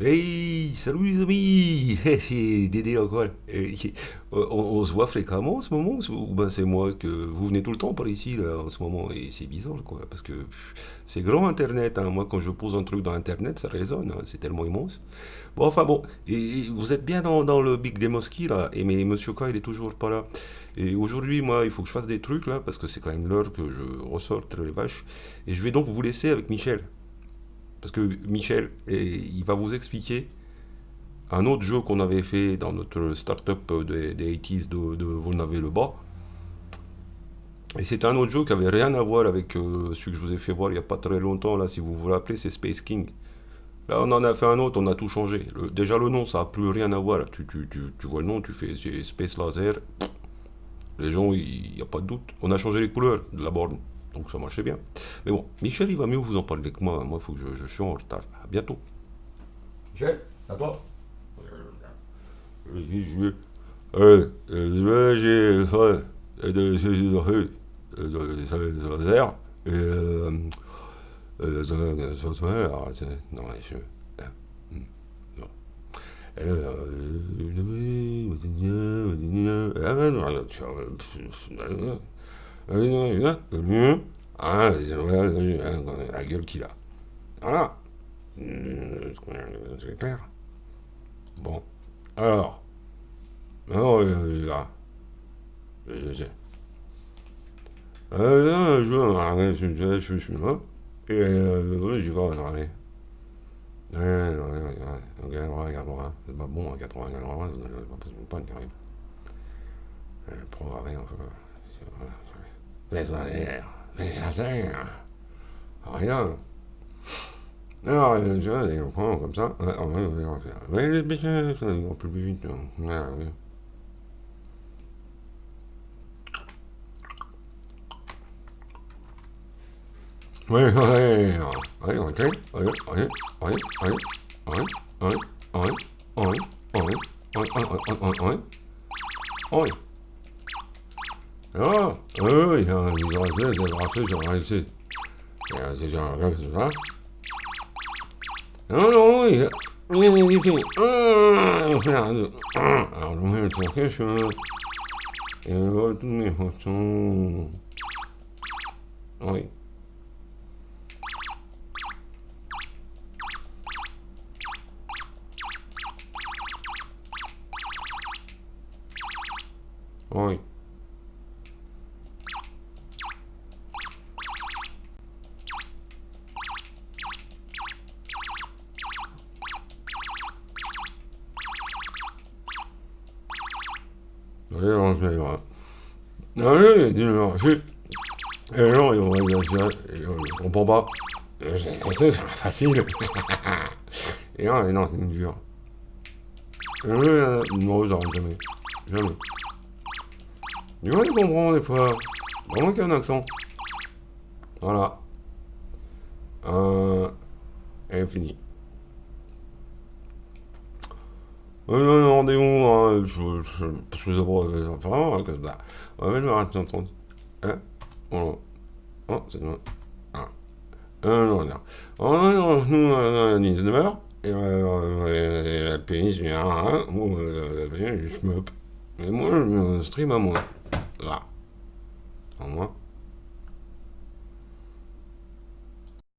Hey, salut les amis! C'est Dédé encore. On, se voit fréquemment en ce moment, ou ben c'est moi que vous venez tout le temps par ici là, en ce moment et c'est bizarre quoi, parce que c'est grand Internet. hein. Moi quand je pose un truc dans Internet, ça résonne, hein, c'est tellement immense. Bon enfin bon, et, vous êtes bien dans, le Big Demoski là, et mais Monsieur K il est toujours pas là. Et aujourd'hui moi il faut que je fasse des trucs là, parce que c'est quand même l'heure que je ressorte les vaches, et je vais donc vous laisser avec Michel. Parce que Michel, il va vous expliquer un autre jeu qu'on avait fait dans notre startup des, des 80s de, de Volnavé-le-Bas. Et c'était un autre jeu qui avait rien à voir avec euh, celui que je vous ai fait voir il n'y a pas très longtemps. Là, si vous vous rappelez, c'est Space King. Là, on en a fait un autre, on a tout changé. Le- déjà, le nom, ça n'a plus rien à voir. Tu, tu- vois le nom, tu fais c'est Space Laser. Les gens, il n'y a pas de doute. On a changé les couleurs de la borne. Donc ça marchait bien. Mais bon, Michel, il va mieux vous en parler que moi. Moi, il faut que je, je suis en retard. À bientôt. Michel, à toi. La gueule qu'il a. Voilà. Hmm, c'est clair. Bon. Alors. Alors, là. Je sais. Euh, là, je vais je suis là. Hein. Et euh, je vais en arrêt. Ouais, ouais, ouais, hein. c'est pas bon, hein, 80, 80, c'est pas possible, pas une arrive. Euh, Programmer, enfin carrière. Euh, Programmé, enfin. C'est vrai. Les salaires. Les salaires. Rien. Alors, euh, tu vois, on prend comme ça. Ouais, ouais, ouais, ouais. Mais les bêtises, ça va plus vite. hein. Ouais, ouais. Ouais, ouais, ouais, ok, ouais, ouais, ouais, ouais, ouais, ouais, ouais, ouais, ouais, ouais, ouais, ouais, ouais, ouais. Ah, eux, il y a un bracelet, il y a un bracelet sur un ici. Il y a un c'est ça. Hein. Non, non, il y a... Il y a des ici. Ah, alors, je mets le tourquet, Et je vois toutes mes photos. Oui. Oui. les. La est et les gens, ils vont exagérer, euh, ils ne comprennent pas. C'est facile. et non, et non, c'est dur. La rue, non, jamais. Jamais. Du coup, ils comprennent des fois. Vraiment qu'il y a un accent. Voilà. Euh, et fini. Rendez-vous, hein, je, je, que d'abord, les enfants, hein, comme ça. On va mettre temps. Hein? Voilà. Oh, c'est bon. Ah. Euh, non, non. Oh, non, non, nous, 19 heures. Et euh, la pénis vient, hein. Euh, je me. Mais moi, je stream à moi. Là. En moi.